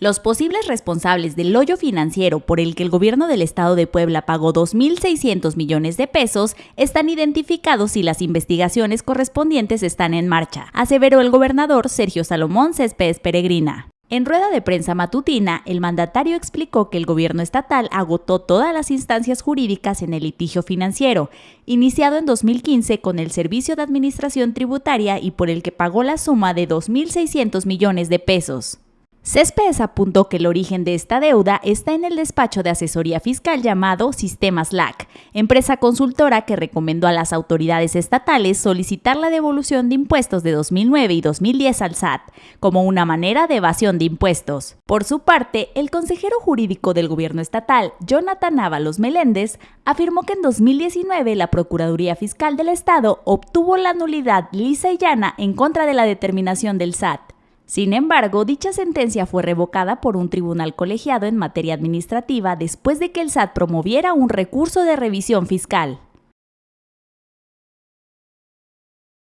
Los posibles responsables del hoyo financiero por el que el gobierno del estado de Puebla pagó 2.600 millones de pesos están identificados y las investigaciones correspondientes están en marcha, aseveró el gobernador Sergio Salomón Céspedes Peregrina. En rueda de prensa matutina, el mandatario explicó que el gobierno estatal agotó todas las instancias jurídicas en el litigio financiero, iniciado en 2015 con el Servicio de Administración Tributaria y por el que pagó la suma de 2.600 millones de pesos. Céspedes apuntó que el origen de esta deuda está en el despacho de asesoría fiscal llamado Sistemas LAC, empresa consultora que recomendó a las autoridades estatales solicitar la devolución de impuestos de 2009 y 2010 al SAT, como una manera de evasión de impuestos. Por su parte, el consejero jurídico del gobierno estatal, Jonathan Ábalos Meléndez, afirmó que en 2019 la Procuraduría Fiscal del Estado obtuvo la nulidad lisa y llana en contra de la determinación del SAT. Sin embargo, dicha sentencia fue revocada por un tribunal colegiado en materia administrativa después de que el SAT promoviera un recurso de revisión fiscal.